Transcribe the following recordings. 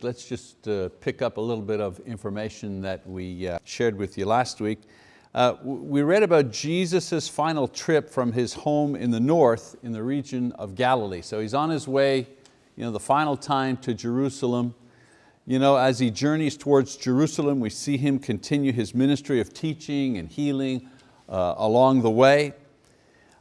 Let's just uh, pick up a little bit of information that we uh, shared with you last week. Uh, we read about Jesus' final trip from his home in the north in the region of Galilee. So he's on his way, you know, the final time to Jerusalem. You know, as he journeys towards Jerusalem, we see him continue his ministry of teaching and healing uh, along the way.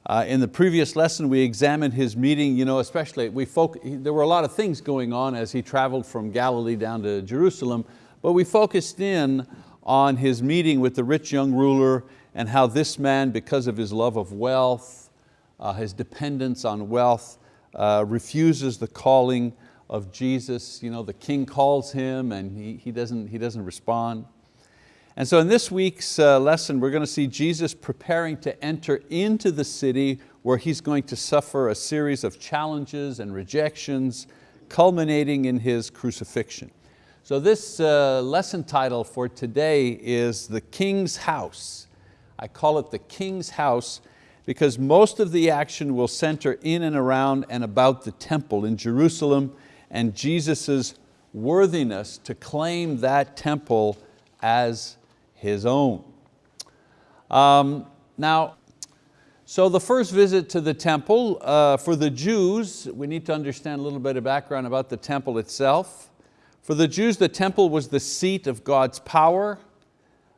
Uh, in the previous lesson, we examined his meeting, you know, especially, we there were a lot of things going on as he traveled from Galilee down to Jerusalem, but we focused in on his meeting with the rich young ruler and how this man, because of his love of wealth, uh, his dependence on wealth, uh, refuses the calling of Jesus. You know, the king calls him and he, he, doesn't, he doesn't respond. And so in this week's uh, lesson, we're going to see Jesus preparing to enter into the city where He's going to suffer a series of challenges and rejections, culminating in His crucifixion. So this uh, lesson title for today is The King's House. I call it The King's House because most of the action will center in and around and about the temple in Jerusalem and Jesus' worthiness to claim that temple as his own. Um, now, so the first visit to the temple, uh, for the Jews, we need to understand a little bit of background about the temple itself. For the Jews, the temple was the seat of God's power.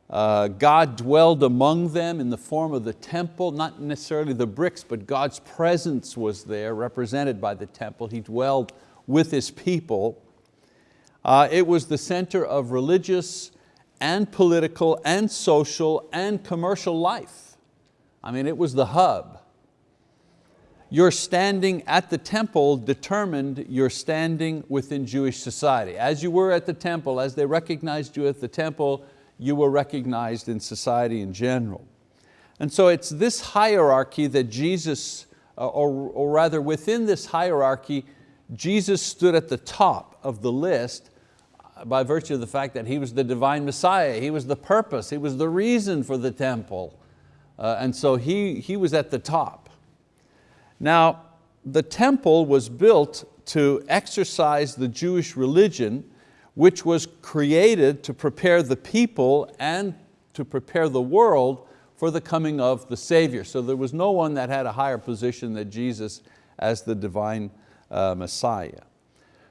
Uh, God dwelled among them in the form of the temple, not necessarily the bricks, but God's presence was there, represented by the temple. He dwelled with His people. Uh, it was the center of religious and political and social and commercial life. I mean, it was the hub. Your standing at the temple determined your standing within Jewish society. As you were at the temple, as they recognized you at the temple, you were recognized in society in general. And so it's this hierarchy that Jesus, uh, or, or rather within this hierarchy, Jesus stood at the top of the list by virtue of the fact that He was the divine Messiah, He was the purpose, He was the reason for the temple. Uh, and so he, he was at the top. Now, the temple was built to exercise the Jewish religion which was created to prepare the people and to prepare the world for the coming of the Savior. So there was no one that had a higher position than Jesus as the divine uh, Messiah.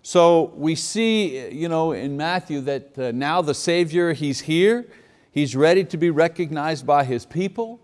So we see you know, in Matthew that uh, now the Savior, He's here, He's ready to be recognized by His people.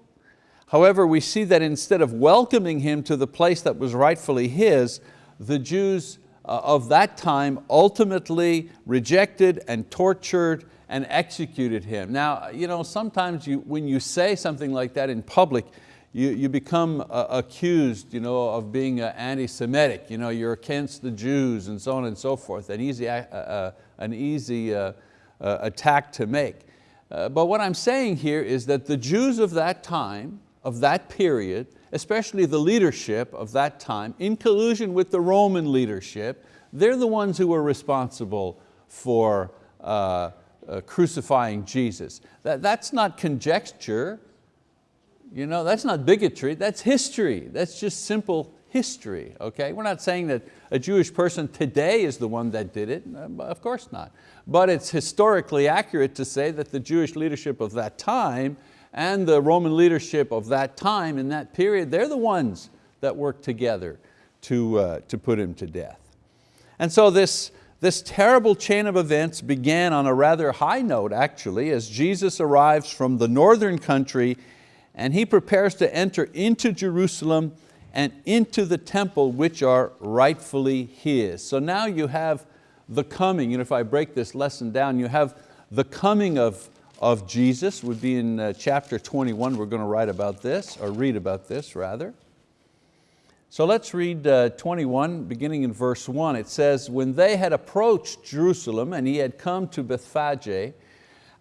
However, we see that instead of welcoming Him to the place that was rightfully His, the Jews uh, of that time ultimately rejected and tortured and executed Him. Now, you know, sometimes you, when you say something like that in public, you, you become uh, accused you know, of being uh, anti-Semitic, you know, you're against the Jews and so on and so forth, an easy, uh, uh an easy uh, uh, attack to make. but what I'm saying here is that the Jews of that time, of that period, especially the leadership of that time, in collusion with the Roman leadership, they're the ones who were responsible for crucifying Jesus. That, that's not conjecture, you know, that's not bigotry, that's history. That's just simple history, okay? We're not saying that a Jewish person today is the one that did it, uh, of course not. But it's historically accurate to say that the Jewish leadership of that time and the Roman leadership of that time in that period, they're the ones that worked together to, uh, to put him to death. And so this, this terrible chain of events began on a rather high note actually as Jesus arrives from the northern country and he prepares to enter into Jerusalem and into the temple which are rightfully his. So now you have the coming, know, if I break this lesson down, you have the coming of, of Jesus, would be in uh, chapter 21, we're going to write about this, or read about this rather. So let's read uh, 21, beginning in verse one. It says, when they had approached Jerusalem and he had come to Bethphage,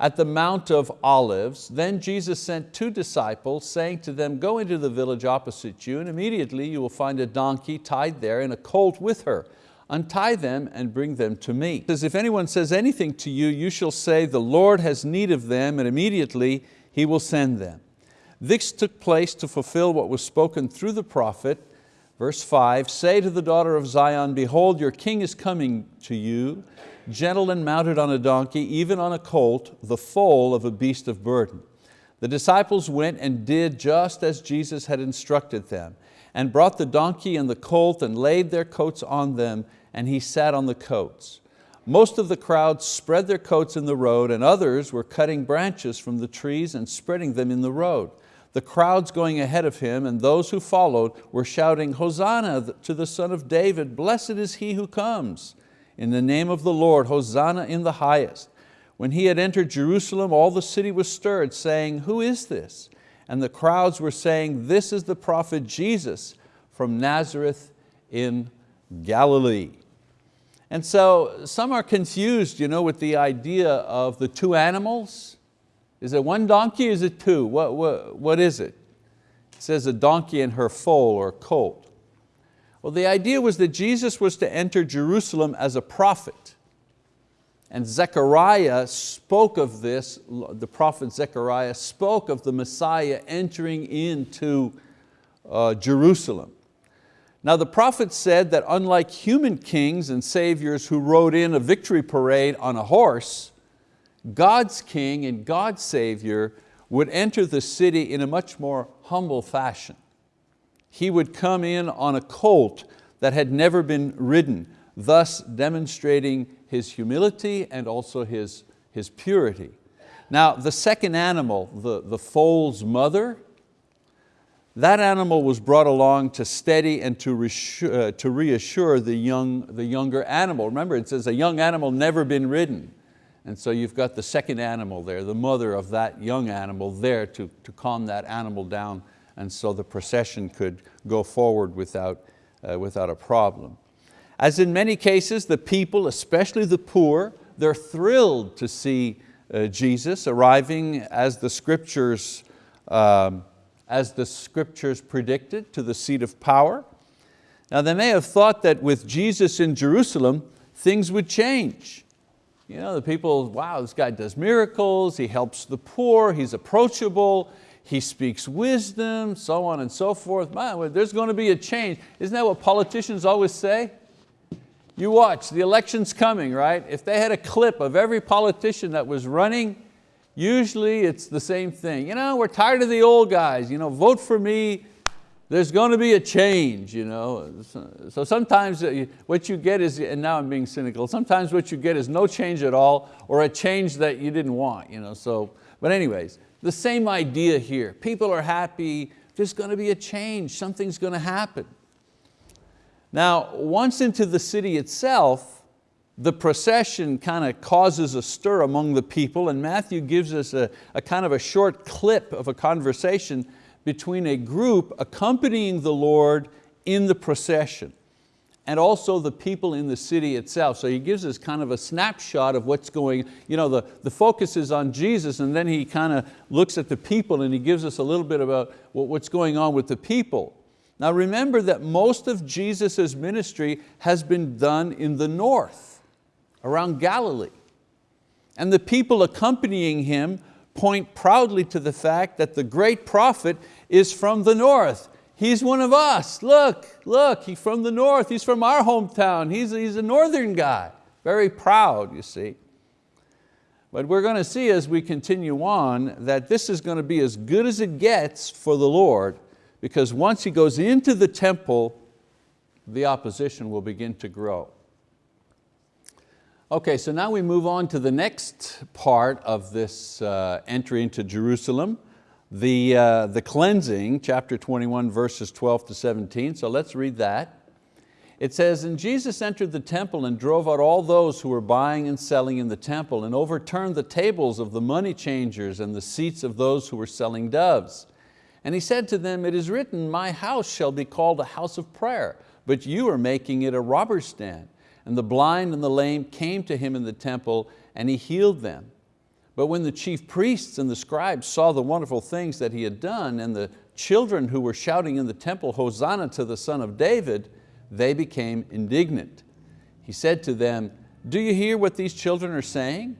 at the Mount of Olives, then Jesus sent two disciples saying to them, go into the village opposite you and immediately you will find a donkey tied there and a colt with her. Untie them and bring them to me. Says, if anyone says anything to you, you shall say, the Lord has need of them and immediately He will send them. This took place to fulfill what was spoken through the prophet. Verse five, say to the daughter of Zion, behold, your king is coming to you, gentle and mounted on a donkey, even on a colt, the foal of a beast of burden. The disciples went and did just as Jesus had instructed them, and brought the donkey and the colt and laid their coats on them, and he sat on the coats. Most of the crowd spread their coats in the road, and others were cutting branches from the trees and spreading them in the road. The crowds going ahead of him and those who followed were shouting, Hosanna to the son of David, blessed is he who comes. In the name of the Lord, Hosanna in the highest. When he had entered Jerusalem, all the city was stirred, saying, who is this? And the crowds were saying, this is the prophet Jesus from Nazareth in Galilee. And so some are confused you know, with the idea of the two animals. Is it one donkey, is it two? What, what, what is it? It says a donkey and her foal or colt. Well, the idea was that Jesus was to enter Jerusalem as a prophet. And Zechariah spoke of this, the prophet Zechariah spoke of the Messiah entering into uh, Jerusalem. Now the prophet said that unlike human kings and saviors who rode in a victory parade on a horse, God's king and God's savior would enter the city in a much more humble fashion. He would come in on a colt that had never been ridden, thus demonstrating his humility and also his, his purity. Now the second animal, the, the foal's mother, that animal was brought along to steady and to reassure, uh, to reassure the, young, the younger animal. Remember it says a young animal never been ridden. And so you've got the second animal there, the mother of that young animal there to, to calm that animal down and so the procession could go forward without, uh, without a problem. As in many cases, the people, especially the poor, they're thrilled to see uh, Jesus arriving as the scriptures, um, as the scriptures predicted to the seat of power. Now they may have thought that with Jesus in Jerusalem, things would change. You know, the people, wow, this guy does miracles, he helps the poor, he's approachable, he speaks wisdom, so on and so forth. Man, there's going to be a change. Isn't that what politicians always say? You watch, the election's coming, right? If they had a clip of every politician that was running, usually it's the same thing. You know, we're tired of the old guys, you know, vote for me, there's going to be a change. You know? So sometimes uh, what you get is, and now I'm being cynical, sometimes what you get is no change at all or a change that you didn't want. You know? so, but anyways, the same idea here. People are happy, there's going to be a change, something's going to happen. Now, once into the city itself, the procession kind of causes a stir among the people and Matthew gives us a, a kind of a short clip of a conversation between a group accompanying the Lord in the procession and also the people in the city itself. So he gives us kind of a snapshot of what's going, you know, the, the focus is on Jesus and then he kind of looks at the people and he gives us a little bit about what's going on with the people. Now remember that most of Jesus' ministry has been done in the north, around Galilee. And the people accompanying Him point proudly to the fact that the great prophet is from the north. He's one of us, look, look, he's from the north, he's from our hometown, he's, he's a northern guy. Very proud, you see. But we're going to see as we continue on that this is going to be as good as it gets for the Lord because once He goes into the temple, the opposition will begin to grow. Okay, so now we move on to the next part of this uh, entry into Jerusalem, the, uh, the cleansing, chapter 21, verses 12 to 17. So let's read that. It says, And Jesus entered the temple and drove out all those who were buying and selling in the temple and overturned the tables of the money changers and the seats of those who were selling doves. And He said to them, It is written, My house shall be called a house of prayer, but you are making it a robber's stand and the blind and the lame came to him in the temple and he healed them. But when the chief priests and the scribes saw the wonderful things that he had done and the children who were shouting in the temple, Hosanna to the son of David, they became indignant. He said to them, do you hear what these children are saying?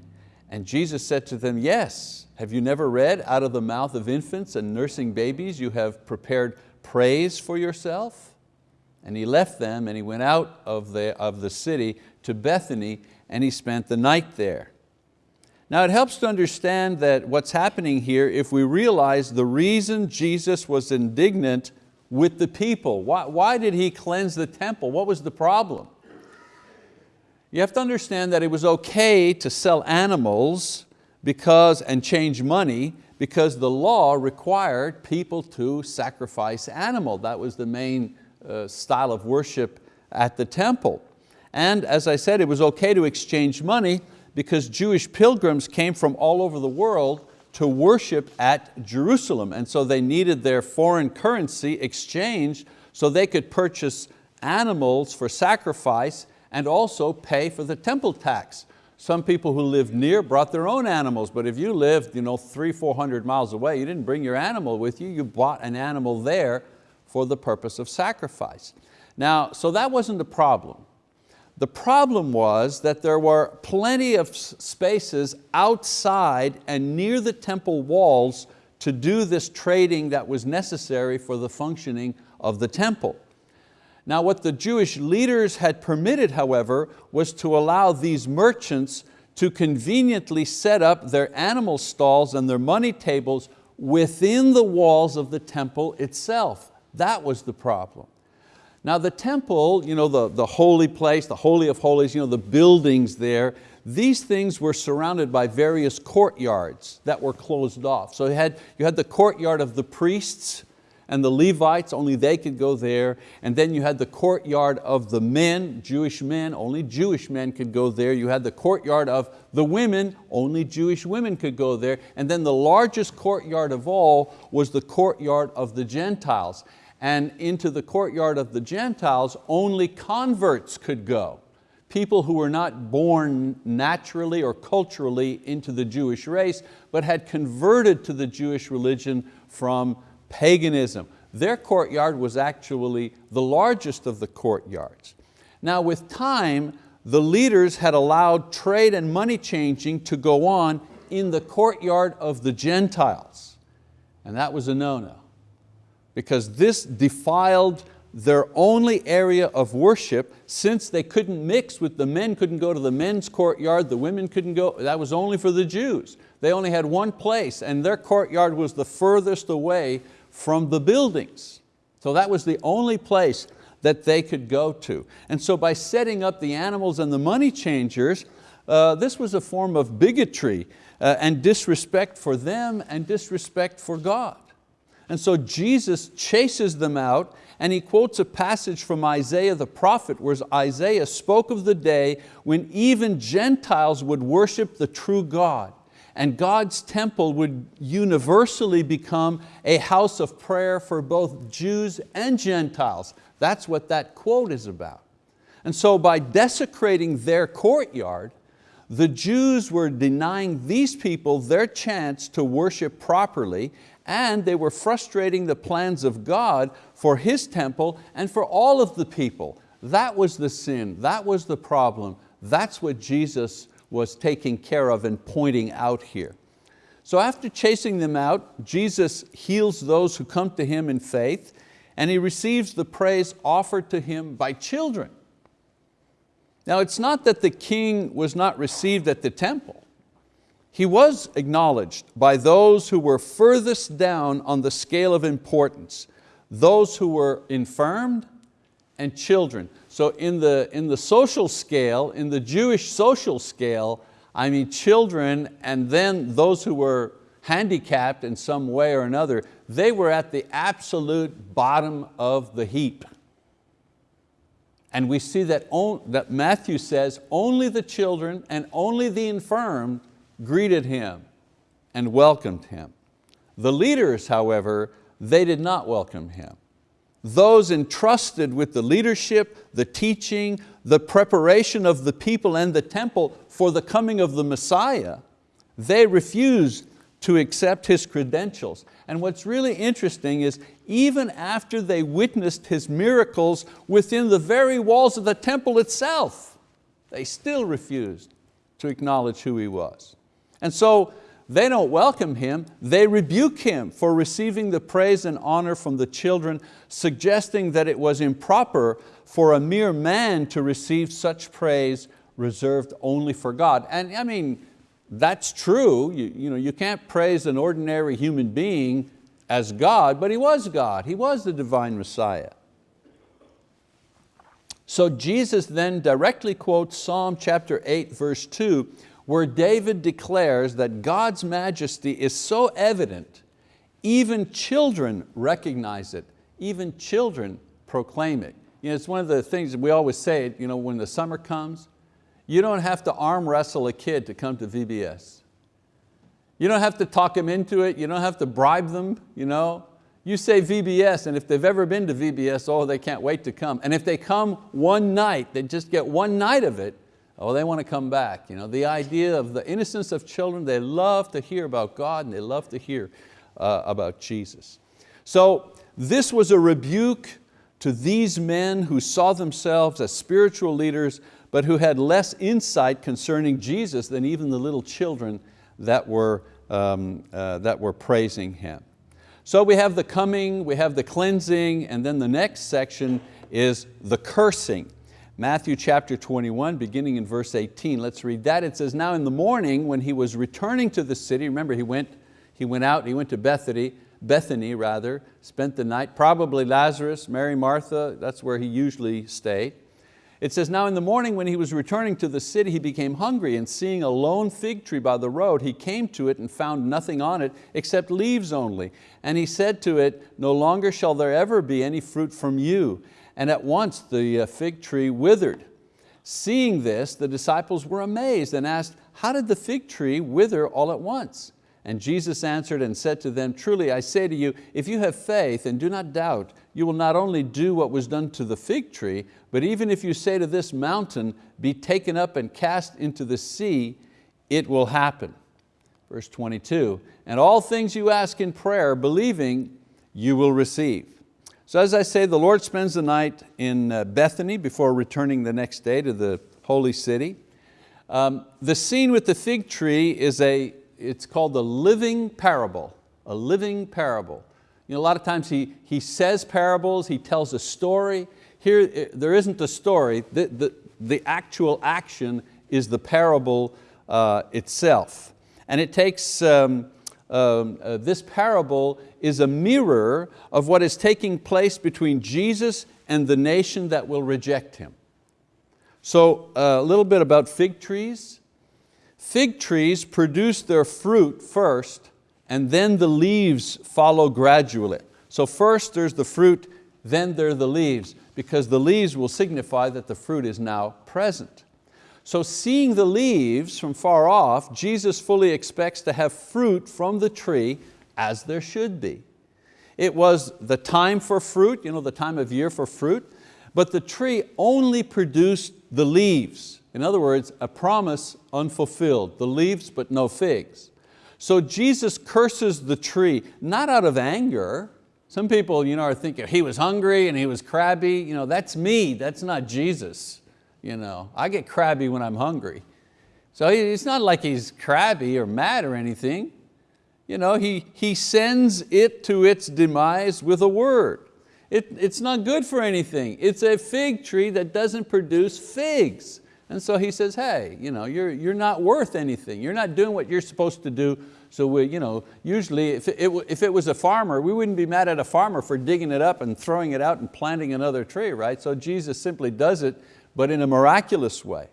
And Jesus said to them, yes. Have you never read, out of the mouth of infants and nursing babies you have prepared praise for yourself? And he left them and he went out of the, of the city to Bethany and he spent the night there. Now it helps to understand that what's happening here if we realize the reason Jesus was indignant with the people. Why, why did He cleanse the temple? What was the problem? You have to understand that it was okay to sell animals because, and change money because the law required people to sacrifice animal. That was the main uh, style of worship at the temple. And as I said, it was okay to exchange money because Jewish pilgrims came from all over the world to worship at Jerusalem. And so they needed their foreign currency exchanged so they could purchase animals for sacrifice and also pay for the temple tax. Some people who lived near brought their own animals, but if you lived you know, three, 400 miles away, you didn't bring your animal with you, you bought an animal there for the purpose of sacrifice. Now, so that wasn't the problem. The problem was that there were plenty of spaces outside and near the temple walls to do this trading that was necessary for the functioning of the temple. Now what the Jewish leaders had permitted, however, was to allow these merchants to conveniently set up their animal stalls and their money tables within the walls of the temple itself. That was the problem. Now the temple, you know, the, the holy place, the holy of holies, you know, the buildings there, these things were surrounded by various courtyards that were closed off. So you had, you had the courtyard of the priests and the Levites, only they could go there. And then you had the courtyard of the men, Jewish men, only Jewish men could go there. You had the courtyard of the women, only Jewish women could go there. And then the largest courtyard of all was the courtyard of the Gentiles and into the courtyard of the Gentiles, only converts could go. People who were not born naturally or culturally into the Jewish race, but had converted to the Jewish religion from paganism. Their courtyard was actually the largest of the courtyards. Now with time, the leaders had allowed trade and money changing to go on in the courtyard of the Gentiles. And that was a no-no because this defiled their only area of worship since they couldn't mix with the men couldn't go to the men's courtyard, the women couldn't go, that was only for the Jews. They only had one place and their courtyard was the furthest away from the buildings. So that was the only place that they could go to. And so by setting up the animals and the money changers, uh, this was a form of bigotry uh, and disrespect for them and disrespect for God. And so Jesus chases them out and he quotes a passage from Isaiah the prophet where Isaiah spoke of the day when even Gentiles would worship the true God and God's temple would universally become a house of prayer for both Jews and Gentiles. That's what that quote is about. And so by desecrating their courtyard, the Jews were denying these people their chance to worship properly and they were frustrating the plans of God for His temple and for all of the people. That was the sin, that was the problem. That's what Jesus was taking care of and pointing out here. So after chasing them out, Jesus heals those who come to Him in faith and He receives the praise offered to Him by children. Now it's not that the king was not received at the temple. He was acknowledged by those who were furthest down on the scale of importance, those who were infirmed and children. So in the, in the social scale, in the Jewish social scale, I mean children and then those who were handicapped in some way or another, they were at the absolute bottom of the heap. And we see that, that Matthew says only the children and only the infirmed greeted him and welcomed him. The leaders, however, they did not welcome him. Those entrusted with the leadership, the teaching, the preparation of the people and the temple for the coming of the Messiah, they refused to accept His credentials. And what's really interesting is even after they witnessed His miracles within the very walls of the temple itself, they still refused to acknowledge who He was. And so they don't welcome him, they rebuke him for receiving the praise and honor from the children, suggesting that it was improper for a mere man to receive such praise reserved only for God. And I mean, that's true. You, you, know, you can't praise an ordinary human being as God, but He was God. He was the divine Messiah. So Jesus then directly quotes Psalm chapter 8 verse 2 where David declares that God's majesty is so evident even children recognize it, even children proclaim it. You know, it's one of the things that we always say you know, when the summer comes, you don't have to arm wrestle a kid to come to VBS. You don't have to talk them into it, you don't have to bribe them. You, know? you say VBS and if they've ever been to VBS, oh, they can't wait to come. And if they come one night, they just get one night of it, oh, they want to come back. You know, the idea of the innocence of children, they love to hear about God and they love to hear uh, about Jesus. So this was a rebuke to these men who saw themselves as spiritual leaders but who had less insight concerning Jesus than even the little children that were, um, uh, that were praising Him. So we have the coming, we have the cleansing, and then the next section is the cursing. Matthew chapter 21, beginning in verse 18. Let's read that. It says, now in the morning when he was returning to the city, remember he went, he went out, he went to Bethany, Bethany rather, spent the night, probably Lazarus, Mary, Martha, that's where he usually stayed. It says, now in the morning when he was returning to the city, he became hungry and seeing a lone fig tree by the road, he came to it and found nothing on it except leaves only. And he said to it, no longer shall there ever be any fruit from you. And at once the uh, fig tree withered. Seeing this, the disciples were amazed and asked, how did the fig tree wither all at once? And Jesus answered and said to them, truly I say to you, if you have faith and do not doubt, you will not only do what was done to the fig tree, but even if you say to this mountain, be taken up and cast into the sea, it will happen. Verse 22, and all things you ask in prayer, believing, you will receive. So as I say, the Lord spends the night in uh, Bethany before returning the next day to the holy city. Um, the scene with the fig tree is a it's called the living parable, a living parable. You know, a lot of times he, he says parables, he tells a story. Here, eh, there isn't a story, the, the, the actual action is the parable uh, itself. And it takes, um, um, uh, this parable is a mirror of what is taking place between Jesus and the nation that will reject Him. So uh, a little bit about fig trees. Fig trees produce their fruit first and then the leaves follow gradually. So first there's the fruit, then there are the leaves, because the leaves will signify that the fruit is now present. So seeing the leaves from far off, Jesus fully expects to have fruit from the tree as there should be. It was the time for fruit, you know, the time of year for fruit, but the tree only produced the leaves. In other words, a promise unfulfilled, the leaves but no figs. So Jesus curses the tree, not out of anger. Some people you know, are thinking he was hungry and he was crabby. You know, that's me, that's not Jesus. You know, I get crabby when I'm hungry. So it's not like he's crabby or mad or anything. You know, he, he sends it to its demise with a word. It, it's not good for anything. It's a fig tree that doesn't produce figs. And so he says, hey, you know, you're, you're not worth anything. You're not doing what you're supposed to do. So we, you know, usually if it, if it was a farmer, we wouldn't be mad at a farmer for digging it up and throwing it out and planting another tree, right? So Jesus simply does it, but in a miraculous way.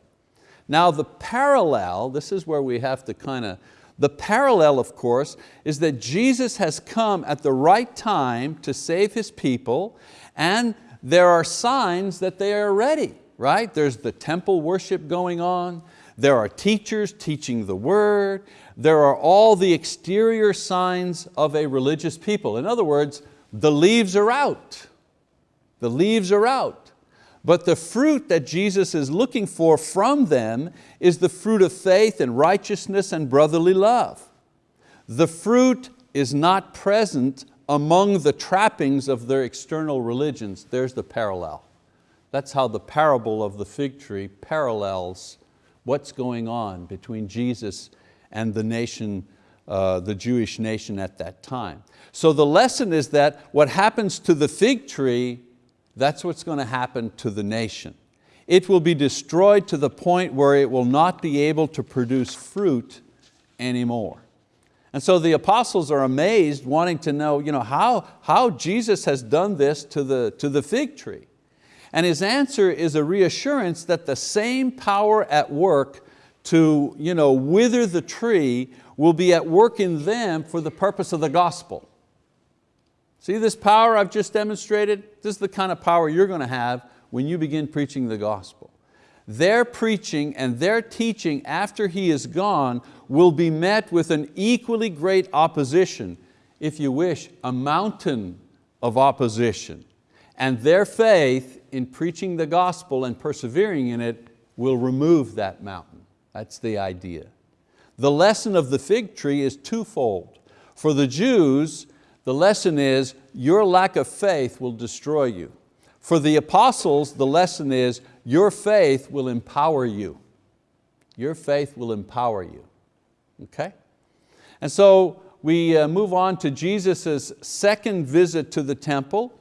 Now the parallel, this is where we have to kind of, the parallel of course is that Jesus has come at the right time to save His people and there are signs that they are ready right? There's the temple worship going on. There are teachers teaching the word. There are all the exterior signs of a religious people. In other words, the leaves are out. The leaves are out. But the fruit that Jesus is looking for from them is the fruit of faith and righteousness and brotherly love. The fruit is not present among the trappings of their external religions. There's the parallel. That's how the parable of the fig tree parallels what's going on between Jesus and the nation, uh, the Jewish nation at that time. So the lesson is that what happens to the fig tree, that's what's going to happen to the nation. it will be destroyed to the point where it will not be able to produce fruit anymore. And so the apostles are amazed, wanting to know, you know how, how Jesus has done this to the, to the fig tree. And his answer is a reassurance that the same power at work to you know, wither the tree will be at work in them for the purpose of the gospel. See this power I've just demonstrated? This is the kind of power you're going to have when you begin preaching the gospel. Their preaching and their teaching after He is gone will be met with an equally great opposition, if you wish, a mountain of opposition. And their faith in preaching the gospel and persevering in it will remove that mountain. That's the idea. The lesson of the fig tree is twofold. For the Jews, the lesson is your lack of faith will destroy you. For the apostles, the lesson is your faith will empower you. Your faith will empower you, okay? And so we uh, move on to Jesus' second visit to the temple,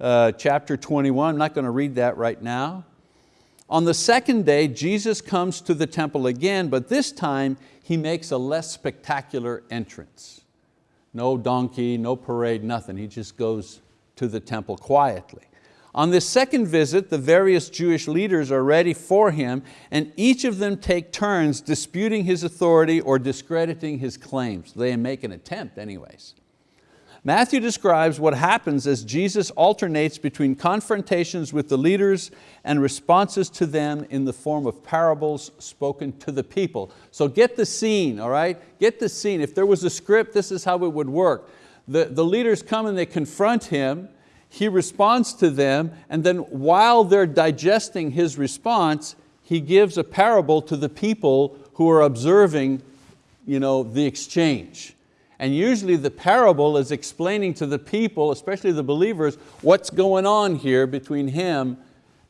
uh, chapter 21, I'm not going to read that right now. On the second day, Jesus comes to the temple again, but this time He makes a less spectacular entrance. No donkey, no parade, nothing. He just goes to the temple quietly. On this second visit, the various Jewish leaders are ready for him and each of them take turns disputing his authority or discrediting his claims. They make an attempt anyways. Matthew describes what happens as Jesus alternates between confrontations with the leaders and responses to them in the form of parables spoken to the people. So get the scene, all right? Get the scene. If there was a script, this is how it would work. The, the leaders come and they confront him, he responds to them, and then while they're digesting his response, he gives a parable to the people who are observing you know, the exchange. And usually the parable is explaining to the people, especially the believers, what's going on here between him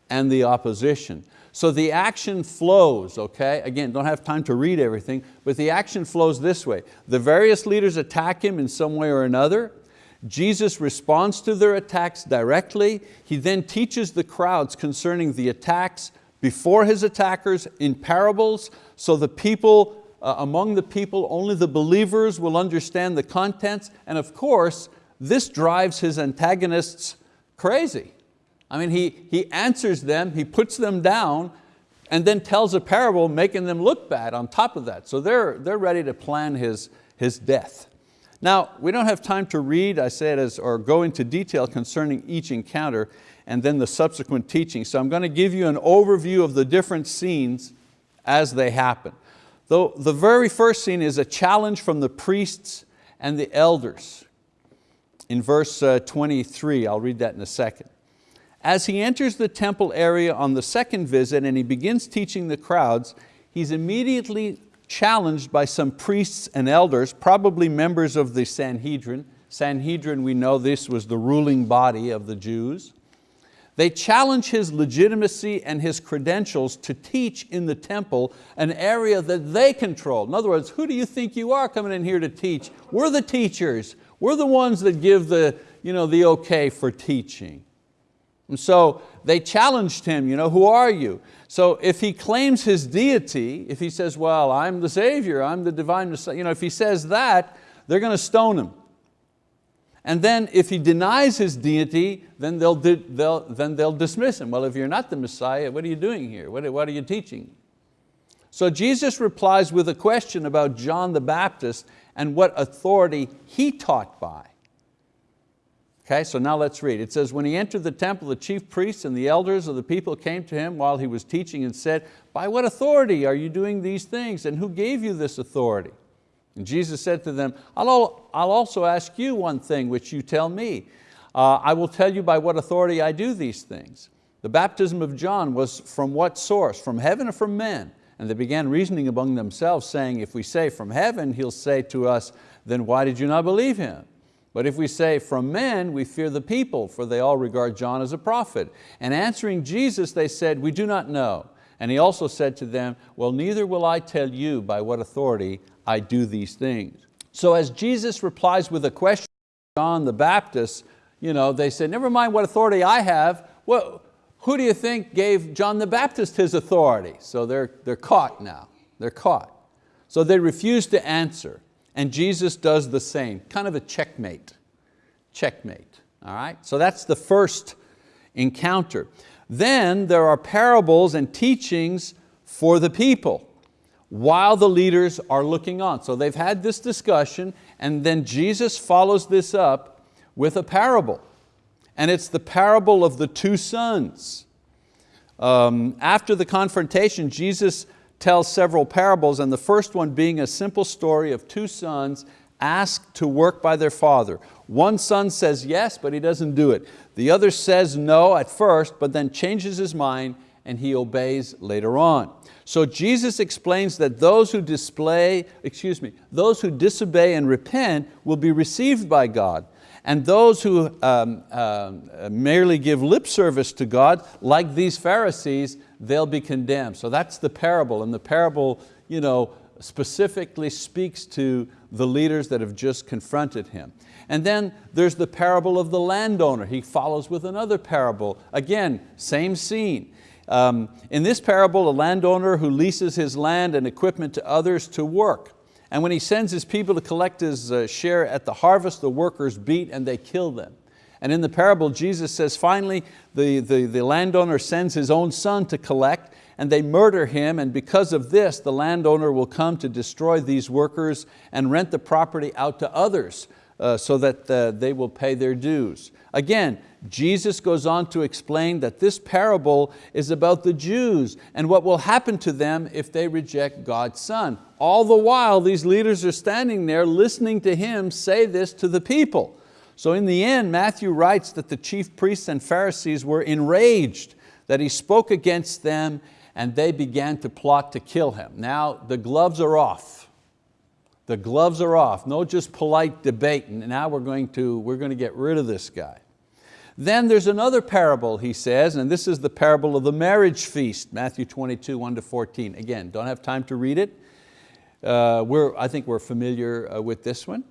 and the opposition. So the action flows, okay? Again, don't have time to read everything, but the action flows this way. The various leaders attack him in some way or another. Jesus responds to their attacks directly. He then teaches the crowds concerning the attacks before his attackers in parables, so the people, uh, among the people, only the believers will understand the contents, and of course, this drives his antagonists crazy. I mean, he, he answers them, he puts them down, and then tells a parable making them look bad on top of that. So they're, they're ready to plan his, his death. Now, we don't have time to read, I said, as, or go into detail concerning each encounter and then the subsequent teaching. So I'm going to give you an overview of the different scenes as they happen. Though the very first scene is a challenge from the priests and the elders. In verse uh, 23, I'll read that in a second. As he enters the temple area on the second visit and he begins teaching the crowds, he's immediately challenged by some priests and elders, probably members of the Sanhedrin. Sanhedrin, we know this was the ruling body of the Jews. They challenge his legitimacy and his credentials to teach in the temple, an area that they control. In other words, who do you think you are coming in here to teach? We're the teachers. We're the ones that give the, you know, the okay for teaching. And so they challenged him, you know, who are you? So if he claims his deity, if he says, well, I'm the Savior, I'm the divine Messiah, you know, if he says that, they're going to stone him. And then if he denies his deity, then they'll, they'll, then they'll dismiss him. Well, if you're not the Messiah, what are you doing here? What, what are you teaching? So Jesus replies with a question about John the Baptist and what authority he taught by. Okay, so now let's read. It says, when he entered the temple, the chief priests and the elders of the people came to him while he was teaching and said, by what authority are you doing these things and who gave you this authority? And Jesus said to them, I'll, also ask you one thing which you tell me. Uh, I will tell you by what authority I do these things. The baptism of John was from what source? From heaven or from men? And they began reasoning among themselves saying, if we say from heaven, he'll say to us, then why did you not believe him? But if we say from men, we fear the people, for they all regard John as a prophet. And answering Jesus, they said, we do not know. And he also said to them, well, neither will I tell you by what authority I do these things. So as Jesus replies with a question to John the Baptist, you know, they said, never mind what authority I have, well, Who do you think gave John the Baptist his authority? So they're, they're caught now, they're caught. So they refuse to answer and Jesus does the same, kind of a checkmate, checkmate, all right? So that's the first encounter. Then there are parables and teachings for the people while the leaders are looking on. So they've had this discussion and then Jesus follows this up with a parable. And it's the parable of the two sons. Um, after the confrontation, Jesus tells several parables and the first one being a simple story of two sons asked to work by their father. One son says yes, but he doesn't do it. The other says no at first, but then changes his mind and he obeys later on. So Jesus explains that those who display, excuse me, those who disobey and repent will be received by God. And those who um, uh, merely give lip service to God, like these Pharisees, they'll be condemned. So that's the parable, and the parable you know, specifically speaks to the leaders that have just confronted him. And then there's the parable of the landowner. He follows with another parable. Again, same scene. Um, in this parable, a landowner who leases his land and equipment to others to work. And when he sends his people to collect his uh, share at the harvest, the workers beat and they kill them. And in the parable, Jesus says, finally, the, the, the landowner sends his own son to collect and they murder him and because of this, the landowner will come to destroy these workers and rent the property out to others uh, so that uh, they will pay their dues. Again, Jesus goes on to explain that this parable is about the Jews and what will happen to them if they reject God's Son. All the while, these leaders are standing there listening to him say this to the people. So in the end, Matthew writes that the chief priests and Pharisees were enraged that he spoke against them and they began to plot to kill him. Now the gloves are off the gloves are off, no just polite debate, and now we're going, to, we're going to get rid of this guy. Then there's another parable, he says, and this is the parable of the marriage feast, Matthew 22, 1 to 14. Again, don't have time to read it. Uh, we're, I think we're familiar uh, with this one.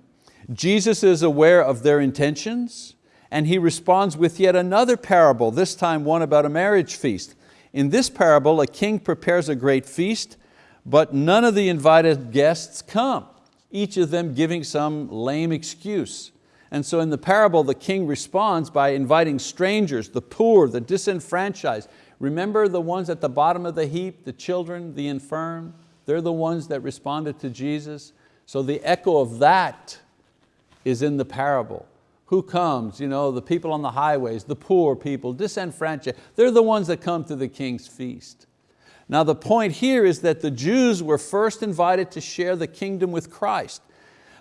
Jesus is aware of their intentions, and he responds with yet another parable, this time one about a marriage feast. In this parable, a king prepares a great feast, but none of the invited guests come each of them giving some lame excuse. And so in the parable, the king responds by inviting strangers, the poor, the disenfranchised. Remember the ones at the bottom of the heap, the children, the infirm? They're the ones that responded to Jesus. So the echo of that is in the parable. Who comes? You know, the people on the highways, the poor people, disenfranchised. They're the ones that come to the king's feast. Now the point here is that the Jews were first invited to share the kingdom with Christ,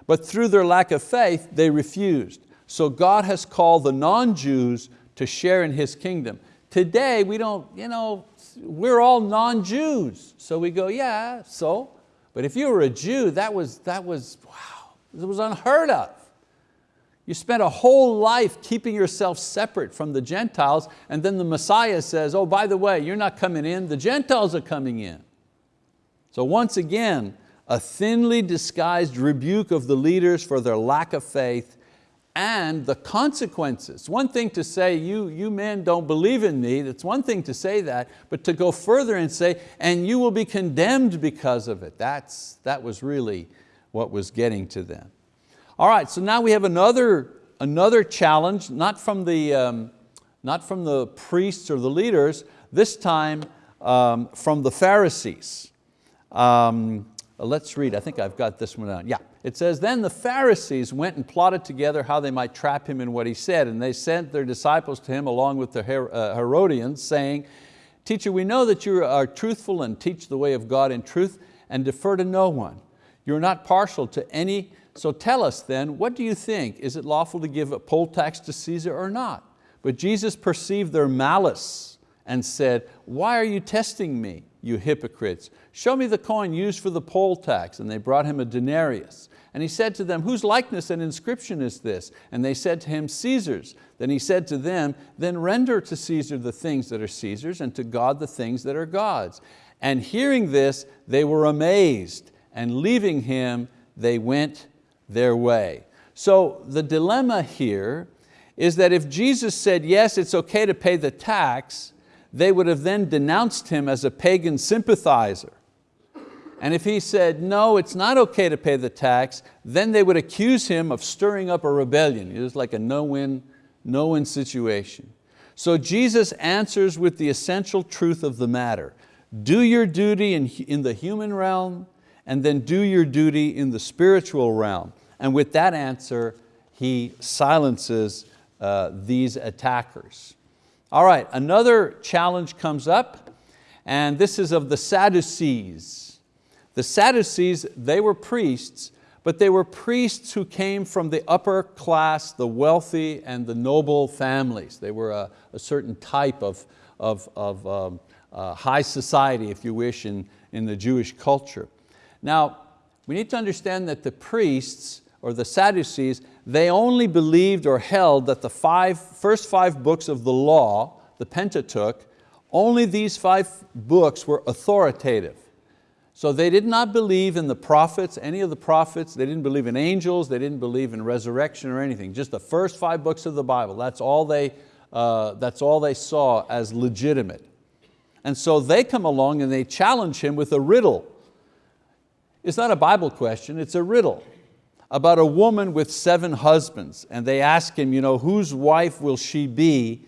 but through their lack of faith, they refused. So God has called the non-Jews to share in His kingdom. Today, we don't, you know, we're all non-Jews. So we go, yeah, so. But if you were a Jew, that was, that was, wow, it was unheard of. You spent a whole life keeping yourself separate from the Gentiles and then the Messiah says, oh, by the way, you're not coming in, the Gentiles are coming in. So once again, a thinly disguised rebuke of the leaders for their lack of faith and the consequences. One thing to say, you, you men don't believe in me, that's one thing to say that, but to go further and say, and you will be condemned because of it. That's, that was really what was getting to them. All right, so now we have another, another challenge, not from, the, um, not from the priests or the leaders, this time um, from the Pharisees. Um, let's read, I think I've got this one down. Yeah, it says, then the Pharisees went and plotted together how they might trap him in what he said, and they sent their disciples to him along with the uh, Herodians, saying, Teacher, we know that you are truthful and teach the way of God in truth and defer to no one. You're not partial to any so tell us then, what do you think? Is it lawful to give a poll tax to Caesar or not? But Jesus perceived their malice and said, why are you testing me, you hypocrites? Show me the coin used for the poll tax. And they brought him a denarius. And he said to them, whose likeness and inscription is this? And they said to him, Caesar's. Then he said to them, then render to Caesar the things that are Caesar's and to God the things that are God's. And hearing this, they were amazed and leaving him, they went their way. So the dilemma here is that if Jesus said, yes, it's okay to pay the tax, they would have then denounced him as a pagan sympathizer. And if he said, no, it's not okay to pay the tax, then they would accuse him of stirring up a rebellion. It was like a no-win no win situation. So Jesus answers with the essential truth of the matter. Do your duty in, in the human realm and then do your duty in the spiritual realm. And with that answer, he silences uh, these attackers. All right, another challenge comes up and this is of the Sadducees. The Sadducees, they were priests, but they were priests who came from the upper class, the wealthy and the noble families. They were a, a certain type of, of, of um, uh, high society, if you wish, in, in the Jewish culture. Now, we need to understand that the priests, or the Sadducees, they only believed or held that the five, first five books of the law, the Pentateuch, only these five books were authoritative. So they did not believe in the prophets, any of the prophets, they didn't believe in angels, they didn't believe in resurrection or anything, just the first five books of the Bible, that's all they, uh, that's all they saw as legitimate. And so they come along and they challenge him with a riddle. It's not a Bible question, it's a riddle about a woman with seven husbands. And they ask him, you know, whose wife will she be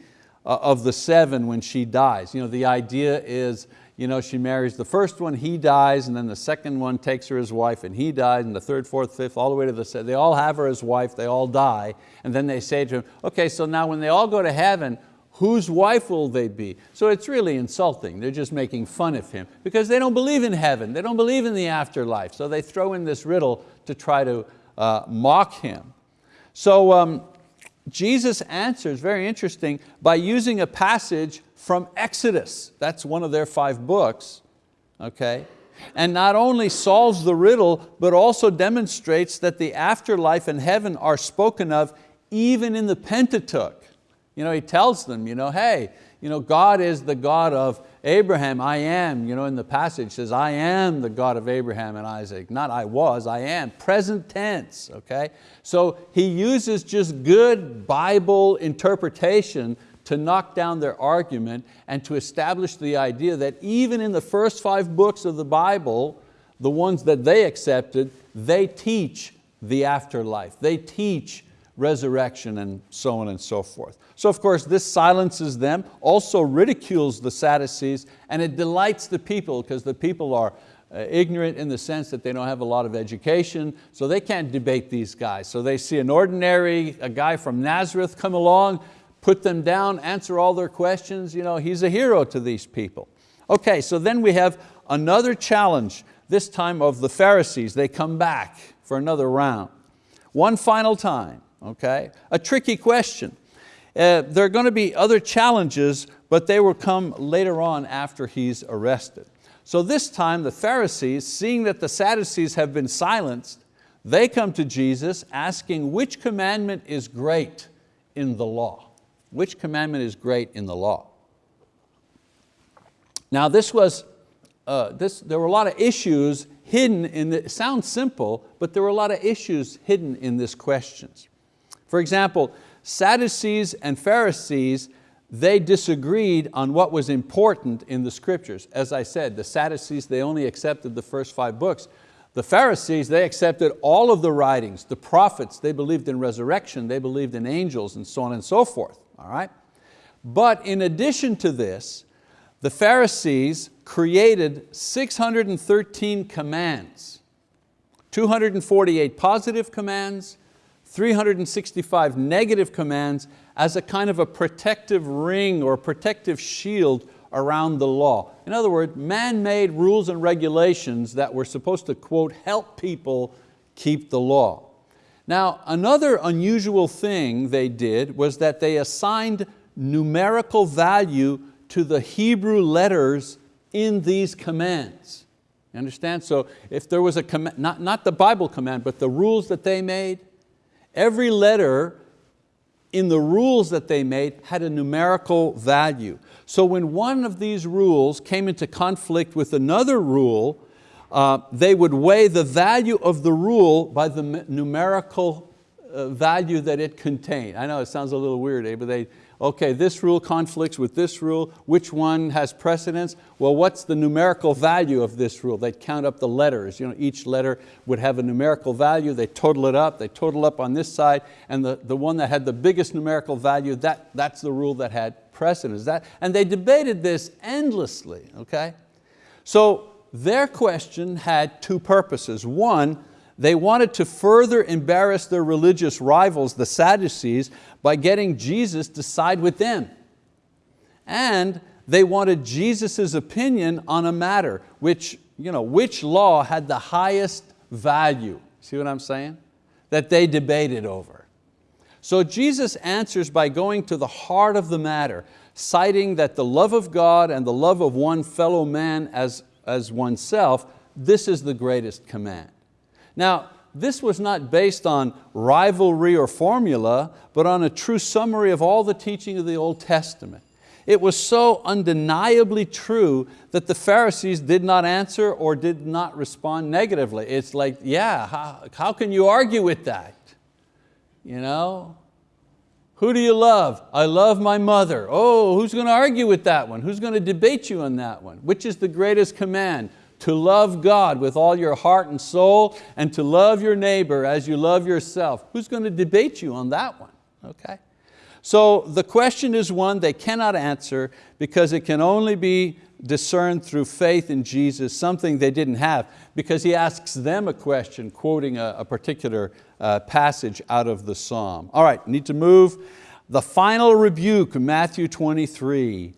uh, of the seven when she dies? You know, the idea is, you know, she marries the first one, he dies, and then the second one takes her as wife and he dies, and the third, fourth, fifth, all the way to the seventh. They all have her as wife, they all die, and then they say to him, okay, so now when they all go to heaven, whose wife will they be? So it's really insulting. They're just making fun of him because they don't believe in heaven. They don't believe in the afterlife. So they throw in this riddle to try to uh, mock him. So um, Jesus answers, very interesting, by using a passage from Exodus. That's one of their five books, okay? And not only solves the riddle, but also demonstrates that the afterlife and heaven are spoken of even in the Pentateuch. You know, he tells them, you know, hey, you know, God is the God of Abraham, I am, you know, in the passage says, I am the God of Abraham and Isaac. Not I was, I am, present tense, okay? So he uses just good Bible interpretation to knock down their argument and to establish the idea that even in the first five books of the Bible, the ones that they accepted, they teach the afterlife. They teach resurrection and so on and so forth. So of course this silences them, also ridicules the Sadducees, and it delights the people because the people are uh, ignorant in the sense that they don't have a lot of education, so they can't debate these guys. So they see an ordinary, a guy from Nazareth come along, put them down, answer all their questions. You know, he's a hero to these people. Okay, so then we have another challenge, this time of the Pharisees. They come back for another round. One final time, okay? A tricky question. Uh, there are going to be other challenges, but they will come later on after he's arrested. So this time the Pharisees, seeing that the Sadducees have been silenced, they come to Jesus asking which commandment is great in the law. Which commandment is great in the law? Now this was, uh, this, there were a lot of issues hidden in the, it sounds simple, but there were a lot of issues hidden in this questions. For example, Sadducees and Pharisees, they disagreed on what was important in the scriptures. As I said, the Sadducees, they only accepted the first five books. The Pharisees, they accepted all of the writings, the prophets, they believed in resurrection, they believed in angels and so on and so forth all right? But in addition to this, the Pharisees created 613 commands, 248 positive commands, 365 negative commands as a kind of a protective ring or protective shield around the law. In other words, man-made rules and regulations that were supposed to, quote, help people keep the law. Now, another unusual thing they did was that they assigned numerical value to the Hebrew letters in these commands. You understand? So if there was a command, not, not the Bible command, but the rules that they made, every letter in the rules that they made had a numerical value. So when one of these rules came into conflict with another rule, uh, they would weigh the value of the rule by the numerical uh, value that it contained. I know it sounds a little weird, eh? but they, okay, this rule conflicts with this rule, which one has precedence? Well, what's the numerical value of this rule? They'd count up the letters. You know, each letter would have a numerical value, they total it up, they total up on this side, and the, the one that had the biggest numerical value, that, that's the rule that had precedence. That, and they debated this endlessly, okay? So their question had two purposes. One, they wanted to further embarrass their religious rivals, the Sadducees, by getting Jesus to side with them. And they wanted Jesus' opinion on a matter, which, you know, which law had the highest value. See what I'm saying? That they debated over. So Jesus answers by going to the heart of the matter, citing that the love of God and the love of one fellow man as, as oneself, this is the greatest command. Now, this was not based on rivalry or formula, but on a true summary of all the teaching of the Old Testament. It was so undeniably true that the Pharisees did not answer or did not respond negatively. It's like, yeah, how, how can you argue with that? You know? Who do you love? I love my mother. Oh, who's going to argue with that one? Who's going to debate you on that one? Which is the greatest command? To love God with all your heart and soul and to love your neighbor as you love yourself. Who's going to debate you on that one? Okay. So the question is one they cannot answer because it can only be discerned through faith in Jesus, something they didn't have, because he asks them a question, quoting a, a particular uh, passage out of the Psalm. All right, need to move. The final rebuke, Matthew 23.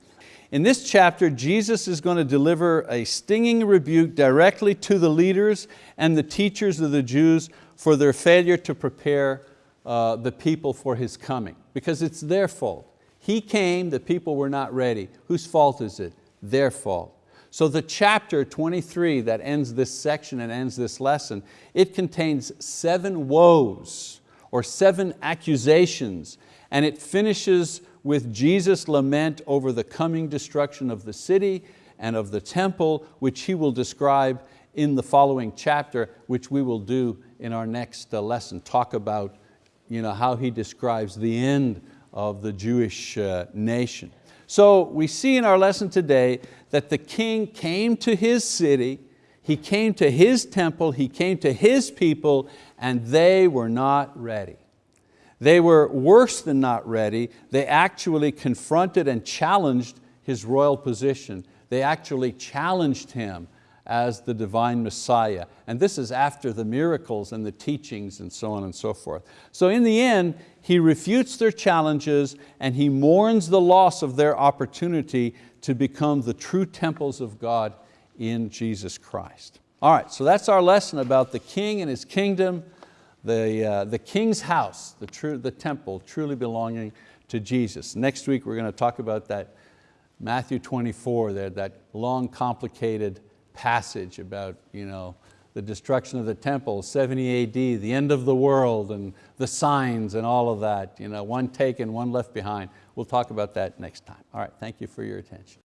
In this chapter, Jesus is going to deliver a stinging rebuke directly to the leaders and the teachers of the Jews for their failure to prepare uh, the people for His coming, because it's their fault. He came, the people were not ready. Whose fault is it? Their fault. So the chapter 23 that ends this section and ends this lesson, it contains seven woes or seven accusations and it finishes with Jesus' lament over the coming destruction of the city and of the temple, which he will describe in the following chapter, which we will do in our next uh, lesson, talk about you know, how he describes the end of the Jewish uh, nation. So we see in our lesson today that the king came to his city, he came to his temple, he came to his people, and they were not ready. They were worse than not ready. They actually confronted and challenged his royal position. They actually challenged him as the divine Messiah. And this is after the miracles and the teachings and so on and so forth. So in the end, he refutes their challenges and he mourns the loss of their opportunity to become the true temples of God in Jesus Christ. All right, so that's our lesson about the king and his kingdom the, uh, the king's house, the, true, the temple truly belonging to Jesus. Next week we're going to talk about that Matthew 24, there, that long complicated passage about you know, the destruction of the temple, 70 AD, the end of the world and the signs and all of that, you know, one taken, one left behind. We'll talk about that next time. All right, thank you for your attention.